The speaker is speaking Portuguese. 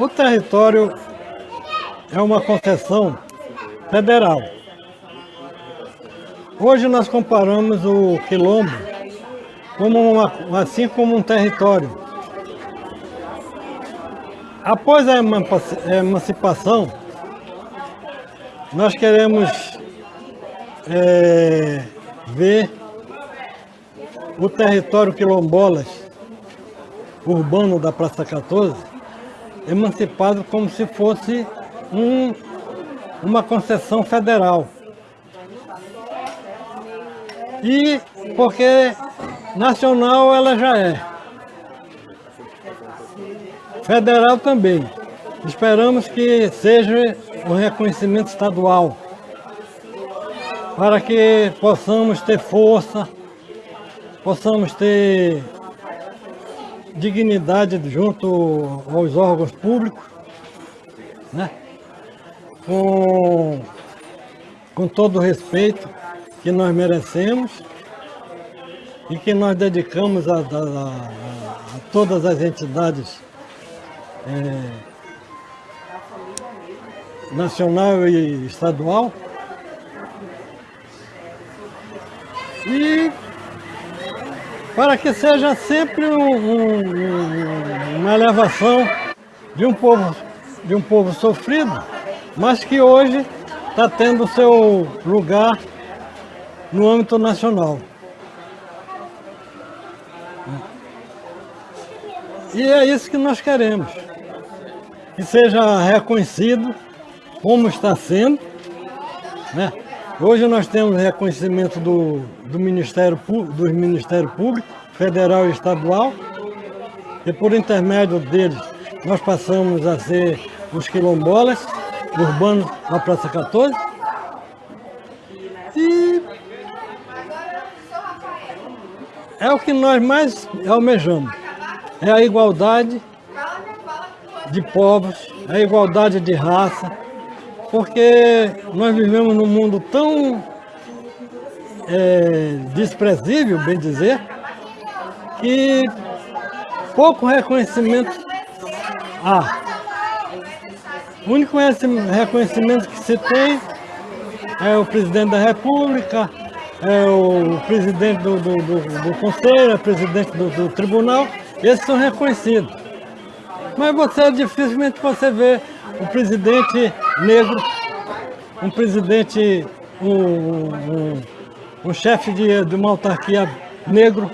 O território é uma concessão federal. Hoje nós comparamos o quilombo como uma, assim como um território. Após a emancipação, nós queremos é, ver o território quilombolas urbano da Praça 14 emancipado como se fosse um, uma concessão federal. E porque nacional ela já é. Federal também. Esperamos que seja o um reconhecimento estadual, para que possamos ter força, possamos ter dignidade junto aos órgãos públicos, né? com, com todo o respeito que nós merecemos e que nós dedicamos a, a, a, todas as entidades é, nacional e estadual. E para que seja sempre um, um, uma elevação de um povo, de um povo sofrido, mas que hoje está tendo seu lugar no âmbito nacional. E é isso que nós queremos, que seja reconhecido como está sendo, né? Hoje nós temos reconhecimento do, do Ministério, dos Ministérios Públicos, Federal e Estadual, e por intermédio deles nós passamos a ser os quilombolas urbanos na Praça 14. E é o que nós mais almejamos, é a igualdade de povos, a igualdade de raça, porque nós vivemos num mundo tão é, desprezível, bem dizer, que pouco reconhecimento há. O único reconhecimento que se tem é o presidente da República, é o presidente do, do, do, do Conselho, é o presidente do, do, Tribunal, esses são reconhecidos. Mas você dificilmente você vê o presidente negro, um presidente, um, um, um chefe de, de uma autarquia negro,